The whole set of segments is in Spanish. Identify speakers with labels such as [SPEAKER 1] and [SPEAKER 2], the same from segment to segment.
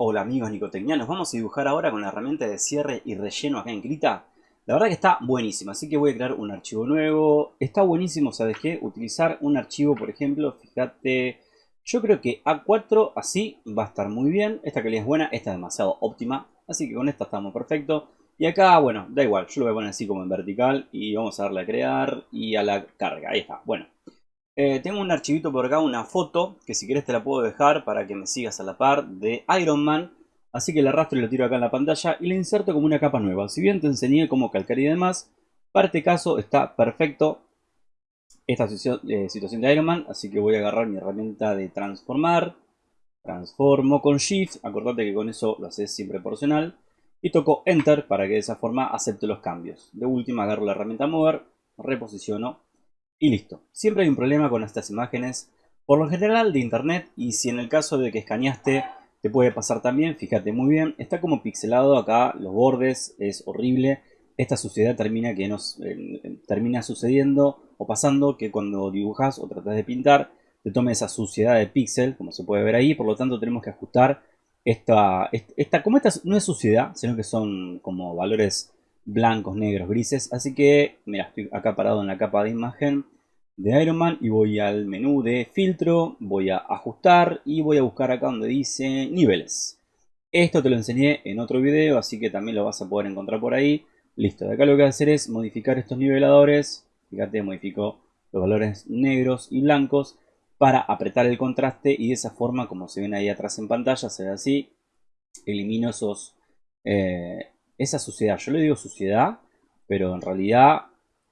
[SPEAKER 1] Hola amigos nicotecnianos, vamos a dibujar ahora con la herramienta de cierre y relleno acá en Krita. La verdad que está buenísima, así que voy a crear un archivo nuevo. Está buenísimo, ¿sabes qué? Utilizar un archivo, por ejemplo, fíjate, yo creo que A4 así va a estar muy bien. Esta calidad es buena, esta es demasiado óptima, así que con esta estamos perfecto. Y acá, bueno, da igual, yo lo voy a poner así como en vertical y vamos a darle a crear y a la carga, ahí está, bueno. Eh, tengo un archivito por acá, una foto, que si querés te la puedo dejar para que me sigas a la par, de Iron Man. Así que la arrastro y la tiro acá en la pantalla y la inserto como una capa nueva. Si bien te enseñé cómo calcar y demás, para este caso está perfecto esta eh, situación de Iron Man. Así que voy a agarrar mi herramienta de transformar. Transformo con Shift, acordate que con eso lo haces siempre proporcional. Y toco Enter para que de esa forma acepte los cambios. De última agarro la herramienta Mover, reposiciono y listo. Siempre hay un problema con estas imágenes, por lo general de internet, y si en el caso de que escaneaste te puede pasar también, fíjate muy bien, está como pixelado acá, los bordes, es horrible. Esta suciedad termina, que nos, termina sucediendo o pasando que cuando dibujas o tratas de pintar, te tome esa suciedad de píxel, como se puede ver ahí, por lo tanto tenemos que ajustar esta, esta, como esta no es suciedad, sino que son como valores blancos, negros, grises. Así que, mira, estoy acá parado en la capa de imagen de Iron Man y voy al menú de filtro, voy a ajustar y voy a buscar acá donde dice niveles. Esto te lo enseñé en otro video, así que también lo vas a poder encontrar por ahí. Listo, de acá lo que voy a hacer es modificar estos niveladores. Fíjate, modifico los valores negros y blancos para apretar el contraste y de esa forma, como se ven ahí atrás en pantalla, se ve así. Elimino esos, eh, esa suciedad. Yo le digo suciedad, pero en realidad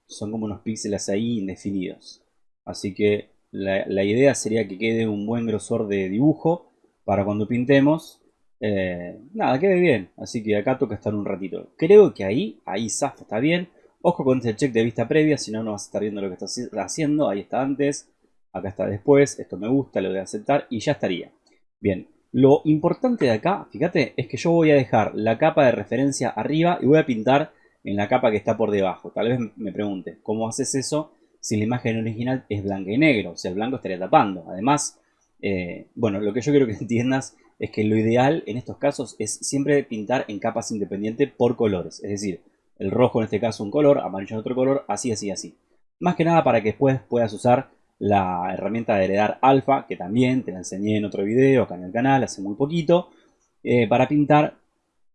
[SPEAKER 1] son como unos píxeles ahí indefinidos. Así que la, idea sería que quede un buen grosor de dibujo para cuando pintemos. Eh, nada, quede bien. Así que acá toca estar un ratito. Creo que ahí, ahí zafa, está bien. Ojo con este check de vista previa, si no, no vas a estar viendo lo que estás haciendo. Ahí está antes, acá está después. Esto me gusta, lo voy a aceptar y ya estaría. Bien, lo importante de acá, fíjate, es que yo voy a dejar la capa de referencia arriba y voy a pintar en la capa que está por debajo. Tal vez me pregunte, ¿cómo haces eso si la imagen original es blanca y negro? O sea, el blanco estaría tapando. Además, eh, bueno, lo que yo quiero que entiendas es que lo ideal en estos casos es siempre pintar en capas independientes por colores. Es decir, el rojo en este caso un color, amarillo en otro color, así, así, así. Más que nada para que después puedas usar la herramienta de heredar alfa, que también te la enseñé en otro video acá en el canal hace muy poquito, eh, para pintar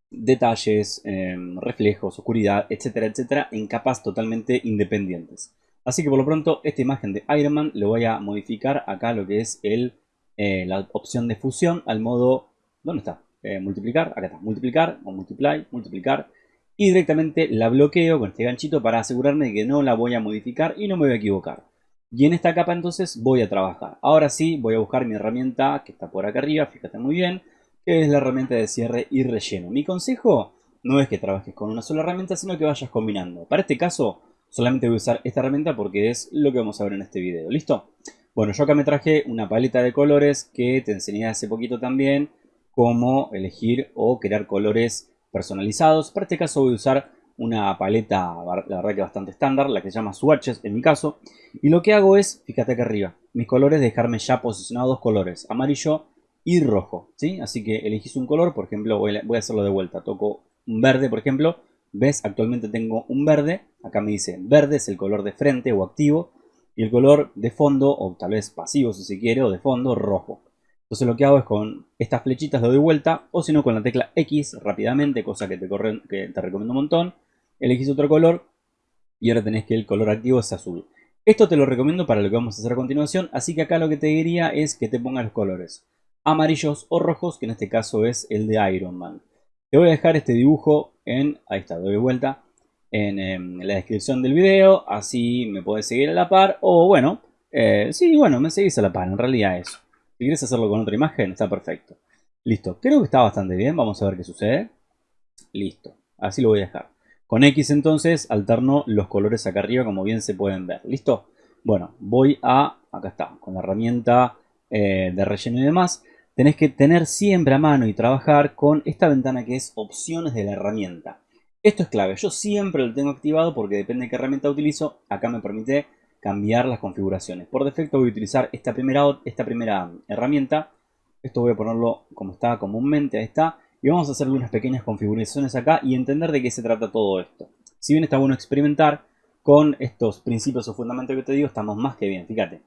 [SPEAKER 1] detalles, em, reflejos, oscuridad, etcétera, etcétera, en capas totalmente independientes. Así que por lo pronto esta imagen de Iron Man le voy a modificar acá lo que es el, eh, la opción de fusión al modo, ¿dónde está? Eh, multiplicar, acá está, multiplicar o multiply, multiplicar y directamente la bloqueo con este ganchito para asegurarme de que no la voy a modificar y no me voy a equivocar. Y en esta capa entonces voy a trabajar. Ahora sí voy a buscar mi herramienta que está por acá arriba, fíjate muy bien, que es la herramienta de cierre y relleno. Mi consejo no es que trabajes con una sola herramienta, sino que vayas combinando. Para este caso solamente voy a usar esta herramienta porque es lo que vamos a ver en este video. ¿Listo? Bueno, yo acá me traje una paleta de colores que te enseñé hace poquito también cómo elegir o crear colores personalizados. Para este caso voy a usar una paleta, la verdad que bastante estándar, la que se llama Swatches en mi caso. Y lo que hago es, fíjate acá arriba, mis colores dejarme ya posicionados dos colores, amarillo y rojo. ¿sí? Así que elegís un color, por ejemplo, voy a, hacerlo de vuelta. Toco un verde, por ejemplo. ¿Ves? Actualmente tengo un verde. Acá me dice verde es el color de frente o activo. Y el color de fondo, o tal vez pasivo si se quiere, o de fondo, rojo. Entonces lo que hago es con estas flechitas lo doy vuelta, o si no con la tecla X rápidamente, cosa que te, que te recomiendo un montón elegís otro color y ahora tenés que el color activo es azul. Esto te lo recomiendo para lo que vamos a hacer a continuación, así que acá lo que te diría es que te pongas los colores amarillos o rojos, que en este caso es el de Iron Man. Te voy a dejar este dibujo en, ahí está, doy vuelta, en, em, la descripción del video, así me podés seguir a la par, o bueno, eh, sí, bueno, me seguís a la par, en realidad eso. Si quieres hacerlo con otra imagen, está perfecto. Listo, creo que está bastante bien, vamos a ver qué sucede. Listo, así lo voy a dejar. Con X entonces alterno los colores acá arriba como bien se pueden ver. ¿Listo? Bueno, voy a, acá está, con la herramienta eh, de relleno y demás. Tenés que tener siempre a mano y trabajar con esta ventana que es opciones de la herramienta. Esto es clave, yo siempre lo tengo activado porque depende de qué herramienta utilizo. Acá me permite cambiar las configuraciones. Por defecto voy a utilizar esta primera, esta primera herramienta Esto voy a ponerlo como está comúnmente, ahí está. Y vamos a hacer unas pequeñas configuraciones acá y entender de qué se trata todo esto. Si bien está bueno experimentar con estos principios o fundamentos que te digo, estamos más que bien, fíjate.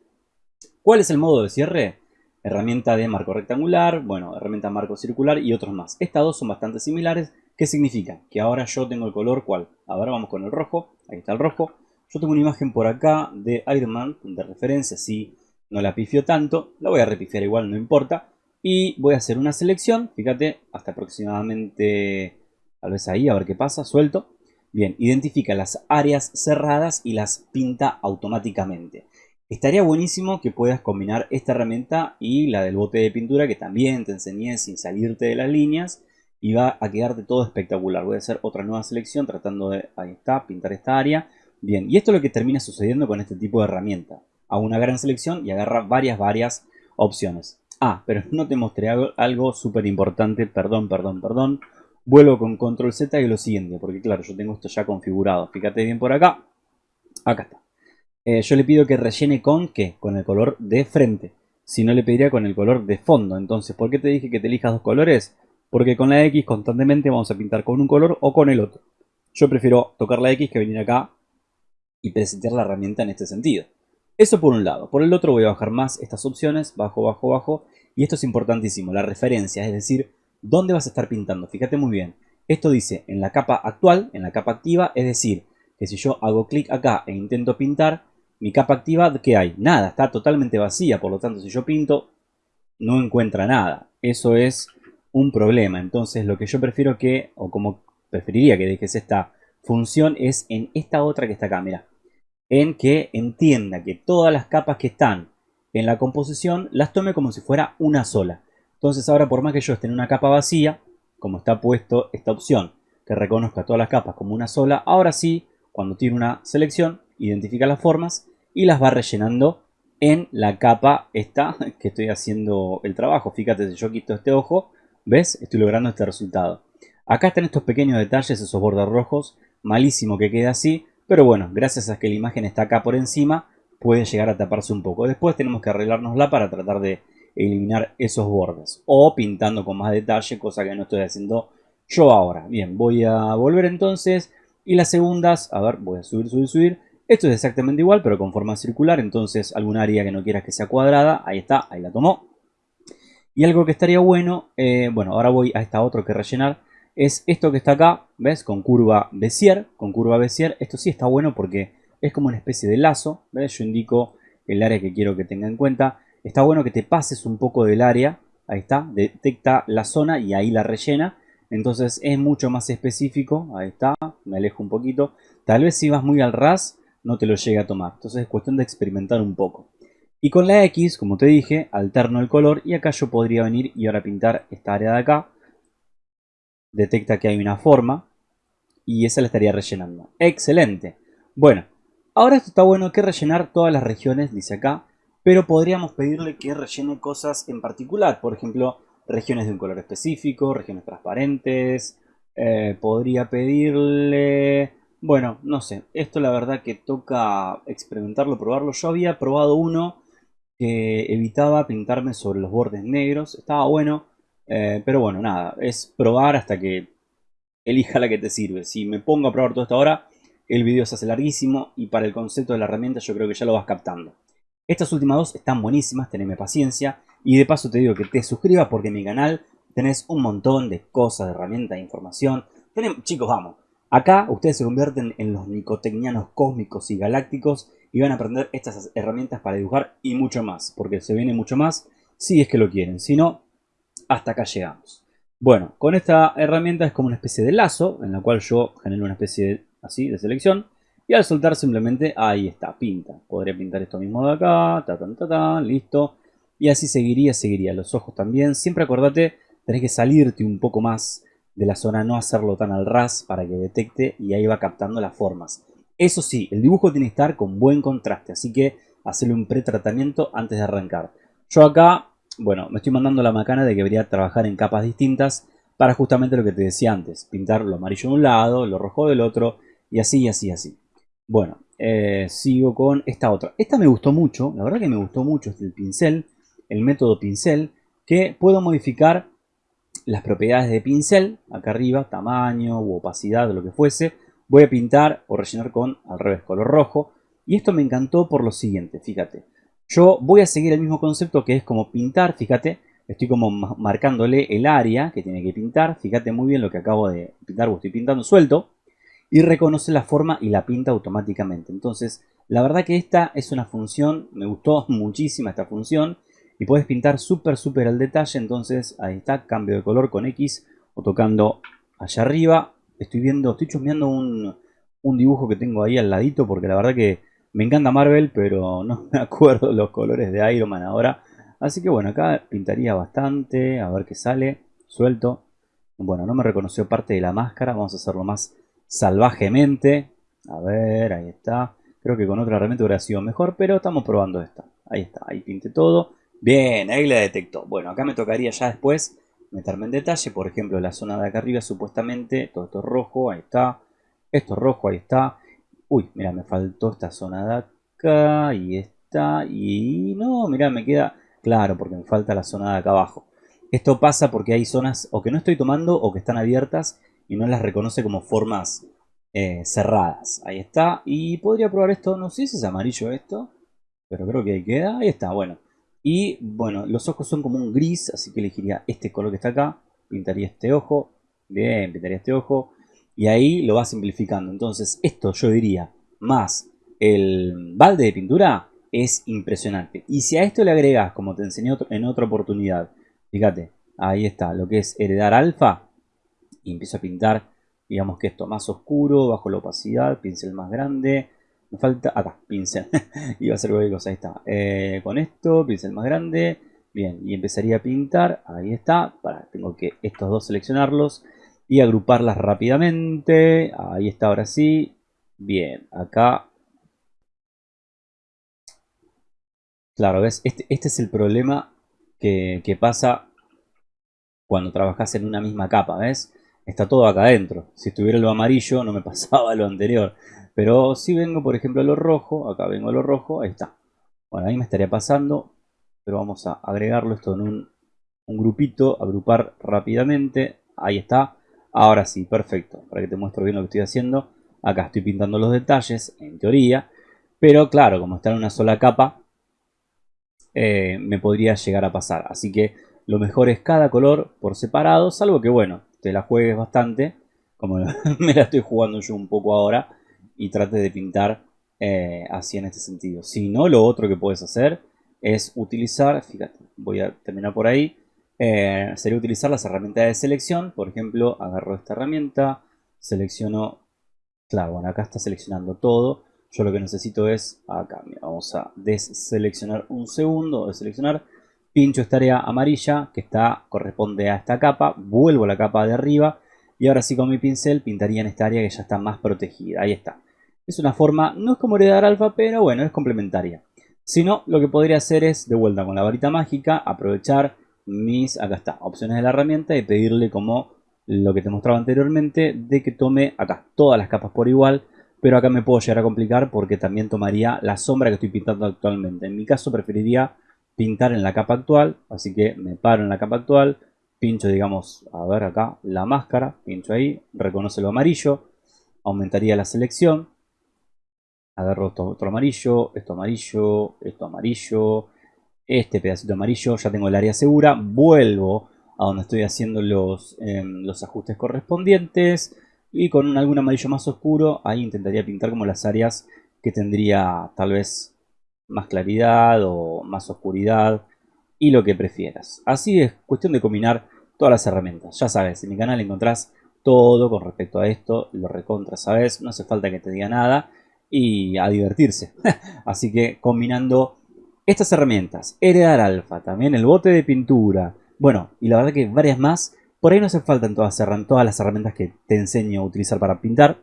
[SPEAKER 1] ¿Cuál es el modo de cierre? Herramienta de marco rectangular, bueno, herramienta marco circular y otros más. Estas dos son bastante similares. ¿Qué significa? Que ahora yo tengo el color, ¿cuál? Ahora vamos con el rojo, ahí está el rojo. Yo tengo una imagen por acá de Iron Man, de referencia, si no la pifio tanto, la voy a repifiar igual, no importa. Y voy a hacer una selección, fíjate, hasta aproximadamente, tal vez ahí, a ver qué pasa, suelto. Bien, identifica las áreas cerradas y las pinta automáticamente. Estaría buenísimo que puedas combinar esta herramienta y la del bote de pintura que también te enseñé sin salirte de las líneas y va a quedarte todo espectacular. Voy a hacer otra nueva selección tratando de, ahí está, pintar esta área. Bien, y esto es lo que termina sucediendo con este tipo de herramienta. Hago una gran selección y agarra varias, varias opciones. Ah, pero no te mostré algo, súper importante, perdón, perdón, perdón. Vuelvo con control Z y lo siguiente, porque claro, yo tengo esto ya configurado. Fíjate bien por acá. Acá está. Eh, yo le pido que rellene con ¿qué? Con el color de frente. Si no le pediría con el color de fondo. Entonces, ¿por qué te dije que te elijas dos colores? Porque con la X constantemente vamos a pintar con un color o con el otro. Yo prefiero tocar la X que venir acá y presentar la herramienta en este sentido. Eso por un lado. Por el otro voy a bajar más estas opciones, bajo, bajo, bajo. Y esto es importantísimo, la referencia, es decir, dónde vas a estar pintando. Fíjate muy bien. Esto dice en la capa actual, en la capa activa, es decir, que si yo hago clic acá e intento pintar, mi capa activa, ¿qué hay? Nada, está totalmente vacía. Por lo tanto, si yo pinto, no encuentra nada. Eso es un problema. Entonces, lo que yo prefiero que, o como preferiría que dejes esta función, es en esta otra que está acá, mira en que entienda que todas las capas que están en la composición las tome como si fuera una sola. Entonces ahora por más que yo esté en una capa vacía, como está puesto esta opción, que reconozca todas las capas como una sola, ahora sí, cuando tiene una selección, identifica las formas y las va rellenando en la capa esta que estoy haciendo el trabajo. Fíjate, si yo quito este ojo, ¿ves? Estoy logrando este resultado. Acá están estos pequeños detalles, esos bordes rojos, malísimo que quede así, pero bueno, gracias a que la imagen está acá por encima, puede llegar a taparse un poco. Después tenemos que arreglárnosla para tratar de eliminar esos bordes. O pintando con más detalle, cosa que no estoy haciendo yo ahora. Bien, voy a volver entonces. Y las segundas, a ver, voy a subir, subir, subir. Esto es exactamente igual, pero con forma circular. Entonces, algún área que no quieras que sea cuadrada, ahí está, ahí la tomó. Y algo que estaría bueno, eh, bueno, ahora voy a esta otra que rellenar es esto que está acá, ¿ves? Con curva Bézier, con curva Bézier. Esto sí está bueno porque es como una especie de lazo, ¿ves? Yo indico el área que quiero que tenga en cuenta. Está bueno que te pases un poco del área, ahí está, detecta la zona y ahí la rellena. Entonces es mucho más específico, ahí está, me alejo un poquito. Tal vez si vas muy al ras, no te lo llegue a tomar. Entonces es cuestión de experimentar un poco. Y con la X, como te dije, alterno el color y acá yo podría venir y ahora pintar esta área de acá detecta que hay una forma y esa la estaría rellenando. ¡Excelente! Bueno, ahora esto está bueno que rellenar todas las regiones, dice acá, pero podríamos pedirle que rellene cosas en particular, por ejemplo, regiones de un color específico, regiones transparentes, eh, podría pedirle... Bueno, no sé, esto la verdad que toca experimentarlo, probarlo. Yo había probado uno que evitaba pintarme sobre los bordes negros, estaba bueno, eh, pero bueno, nada, es probar hasta que elija la que te sirve. Si me pongo a probar todo esto ahora, el video se hace larguísimo y para el concepto de la herramienta yo creo que ya lo vas captando. Estas últimas dos están buenísimas, teneme paciencia. Y de paso te digo que te suscribas porque en mi canal tenés un montón de cosas, de herramientas, de información. chicos, vamos. Acá ustedes se convierten en los nicotecnianos cósmicos y galácticos y van a aprender estas herramientas para dibujar y mucho más. Porque se viene mucho más si es que lo quieren. Si no, hasta acá llegamos. Bueno, con esta herramienta es como una especie de lazo en la cual yo genero una especie de, así de selección y al soltar simplemente ahí está, pinta. Podría pintar esto mismo de acá, ta, ta, ta, listo. Y así seguiría, seguiría. Los ojos también. Siempre acordate, tenés que salirte un poco más de la zona, no hacerlo tan al ras para que detecte y ahí va captando las formas. Eso sí, el dibujo tiene que estar con buen contraste, así que hacerle un pretratamiento antes de arrancar. Yo acá bueno, me estoy mandando la macana de que debería trabajar en capas distintas para justamente lo que te decía antes. Pintar lo amarillo de un lado, lo rojo del otro y así, así, así. Bueno, eh, sigo con esta otra. Esta me gustó mucho, la verdad que me gustó mucho, el pincel, el método pincel. que puedo modificar las propiedades de pincel, acá arriba, tamaño u opacidad, lo que fuese. Voy a pintar o rellenar con, al revés, color rojo. Y esto me encantó por lo siguiente, fíjate. Yo voy a seguir el mismo concepto que es como pintar, fíjate, estoy como marcándole el área que tiene que pintar, fíjate muy bien lo que acabo de pintar, estoy pintando suelto, y reconoce la forma y la pinta automáticamente. Entonces, la verdad que esta es una función, me gustó muchísimo esta función, y puedes pintar súper súper al detalle, entonces ahí está, cambio de color con X, o tocando allá arriba, estoy viendo, estoy chusmeando un, un dibujo que tengo ahí al ladito, porque la verdad que me encanta Marvel, pero no me acuerdo los colores de Iron Man ahora. Así que bueno, acá pintaría bastante. A ver qué sale. Suelto. Bueno, no me reconoció parte de la máscara. Vamos a hacerlo más salvajemente. A ver, ahí está. Creo que con otra herramienta hubiera sido mejor, pero estamos probando esta. Ahí está, ahí pinte todo. Bien, ahí la detectó. Bueno, acá me tocaría ya después meterme en detalle. Por ejemplo, la zona de acá arriba supuestamente, todo esto es rojo, ahí está. Esto es rojo, ahí está. Uy, mira, me faltó esta zona de acá y esta. Y no, mira, me queda claro porque me falta la zona de acá abajo. Esto pasa porque hay zonas o que no estoy tomando o que están abiertas y no las reconoce como formas eh, cerradas. Ahí está. Y podría probar esto, no sé si es amarillo esto, pero creo que ahí queda. Ahí está, bueno. Y bueno, los ojos son como un gris, así que elegiría este color que está acá. Pintaría este ojo. Bien, pintaría este ojo y ahí lo va simplificando. Entonces esto yo diría más el balde de pintura es impresionante. Y si a esto le agregas, como te enseñé en otra oportunidad, fíjate, ahí está, lo que es heredar alfa, y empiezo a pintar, digamos que esto más oscuro, bajo la opacidad, pincel más grande, me falta, acá, pincel, iba a ser cualquier cosa, ahí está, eh, con esto, pincel más grande, bien, y empezaría a pintar, ahí está, para, tengo que estos dos seleccionarlos, y agruparlas rápidamente. Ahí está, ahora sí. Bien, acá. Claro, ¿ves? Este, este es el problema que, pasa cuando trabajas en una misma capa, ¿ves? Está todo acá adentro. Si estuviera lo amarillo no me pasaba lo anterior. Pero si vengo, por ejemplo, a lo rojo, acá vengo a lo rojo, ahí está. Bueno, ahí me estaría pasando, pero vamos a agregarlo esto en un, un grupito, agrupar rápidamente. Ahí está. Ahora sí, perfecto. Para que te muestro bien lo que estoy haciendo. Acá estoy pintando los detalles, en teoría. Pero claro, como está en una sola capa, eh, me podría llegar a pasar. Así que lo mejor es cada color por separado. Salvo que, bueno, te la juegues bastante. Como me la estoy jugando yo un poco ahora. Y trate de pintar eh, así en este sentido. Si no, lo otro que puedes hacer es utilizar, fíjate, voy a terminar por ahí eh, sería utilizar las herramientas de selección. Por ejemplo, agarro esta herramienta, selecciono, claro, bueno, acá está seleccionando todo. Yo lo que necesito es, acá, vamos a deseleccionar un segundo, deseleccionar, pincho esta área amarilla que está, corresponde a esta capa, vuelvo a la capa de arriba y ahora sí con mi pincel pintaría en esta área que ya está más protegida. Ahí está. Es una forma, no es como heredar alfa, pero bueno, es complementaria. Si no, lo que podría hacer es, de vuelta con la varita mágica, aprovechar mis, acá está, opciones de la herramienta y pedirle como lo que te mostraba anteriormente de que tome acá todas las capas por igual pero acá me puedo llegar a complicar porque también tomaría la sombra que estoy pintando actualmente. En mi caso preferiría pintar en la capa actual así que me paro en la capa actual pincho digamos a ver acá la máscara pincho ahí reconoce lo amarillo aumentaría la selección agarro otro amarillo esto amarillo esto amarillo este pedacito amarillo, ya tengo el área segura, vuelvo a donde estoy haciendo los, em, los ajustes correspondientes y con algún amarillo más oscuro ahí intentaría pintar como las áreas que tendría tal vez más claridad o más oscuridad y lo que prefieras. Así es cuestión de combinar todas las herramientas. Ya sabes, en mi canal encontrás todo con respecto a esto, lo recontra sabes, no hace falta que te diga nada y a divertirse. Así que combinando estas herramientas, heredar alfa, también el bote de pintura, bueno, y la verdad que varias más, por ahí no hace falta todas, todas las herramientas que te enseño a utilizar para pintar.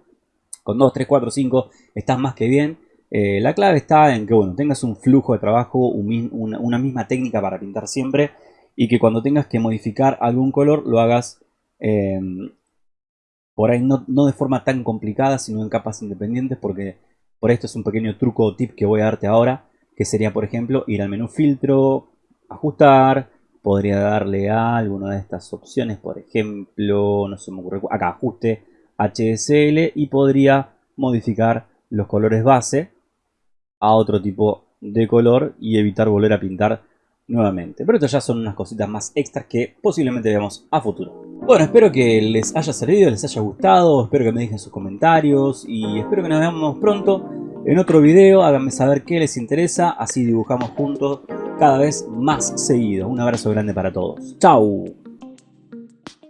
[SPEAKER 1] Con 2, 3, 4, 5 estás más que bien. Eh, la clave está en que bueno, tengas un flujo de trabajo, una, misma técnica para pintar siempre y que cuando tengas que modificar algún color lo hagas em, por ahí no, no, de forma tan complicada, sino en capas independientes porque por esto es un pequeño truco o tip que voy a darte ahora que sería por ejemplo ir al menú filtro, ajustar, podría darle a alguna de estas opciones, por ejemplo, no se me ocurre, acá ajuste HSL y podría modificar los colores base a otro tipo de color y evitar volver a pintar nuevamente. Pero estas ya son unas cositas más extras que posiblemente veamos a futuro. Bueno, espero que les haya servido, les haya gustado, espero que me dejen sus comentarios y espero que nos veamos pronto en otro video. Háganme saber qué les interesa, así dibujamos juntos cada vez más seguido. Un abrazo grande para todos. ¡Chao!